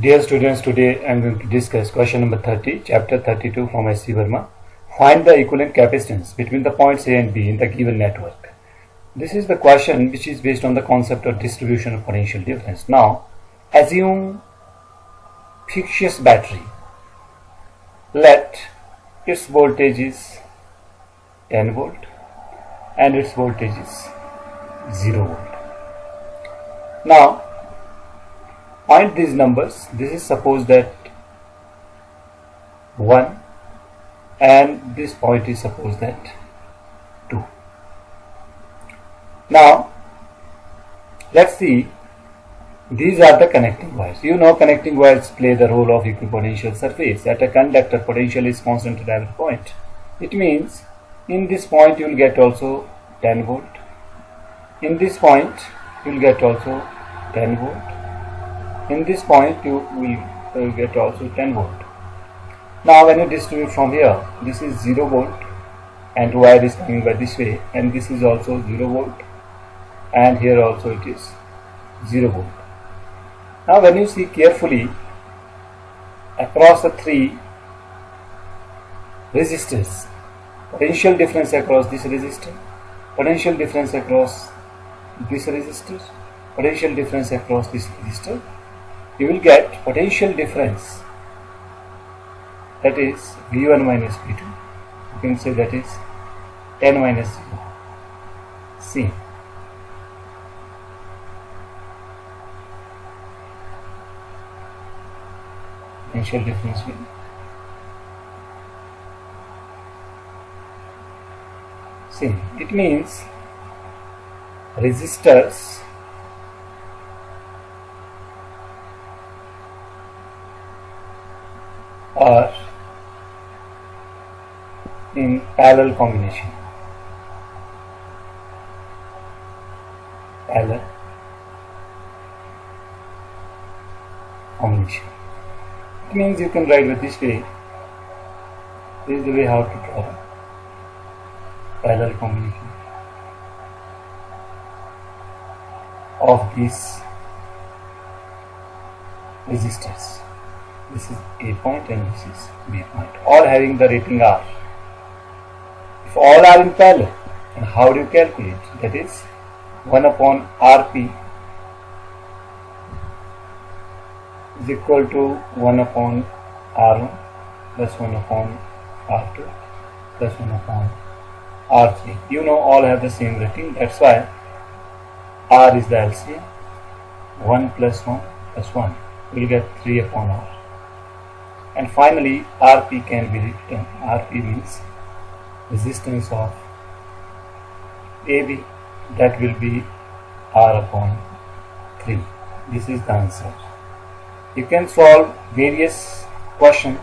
Dear students, today I am going to discuss question number 30, chapter 32 from S.C. Verma. Find the equivalent capacitance between the points A and B in the given network. This is the question which is based on the concept of distribution of potential difference. Now, assume fictitious battery. Let its voltage is 10 volt and its voltage is 0 volt. Now, find these numbers. This is suppose that 1 and this point is suppose that 2. Now, let's see these are the connecting wires. You know connecting wires play the role of equipotential surface. At a conductor potential is constant at every point. It means in this point you will get also 10 volt. In this point you will get also 10 volt. In this point you will get also 10 volt. Now when you distribute from here, this is 0 volt and wire is coming by this way and this is also 0 volt and here also it is 0 volt. Now when you see carefully across the three resistors, potential difference across this resistor, potential difference across this resistor, potential difference across this resistor, you will get potential difference that is V1 minus V2. You can say that is 10 minus 0. C potential difference will see it means resistors are in parallel combination. Parallel combination. It means you can write with this way. This is the way how to draw. Parallel combination of these resistors this is A point and this is B point all having the rating R. If all are in parallel and how do you calculate? That is 1 upon RP is equal to 1 upon R1 plus 1 upon R2 plus 1 upon R3. You know all have the same rating. That's why R is the LCM 1 plus 1 plus 1 will get 3 upon R and finally RP can be written RP means resistance of AB that will be R upon 3 this is the answer. You can solve various questions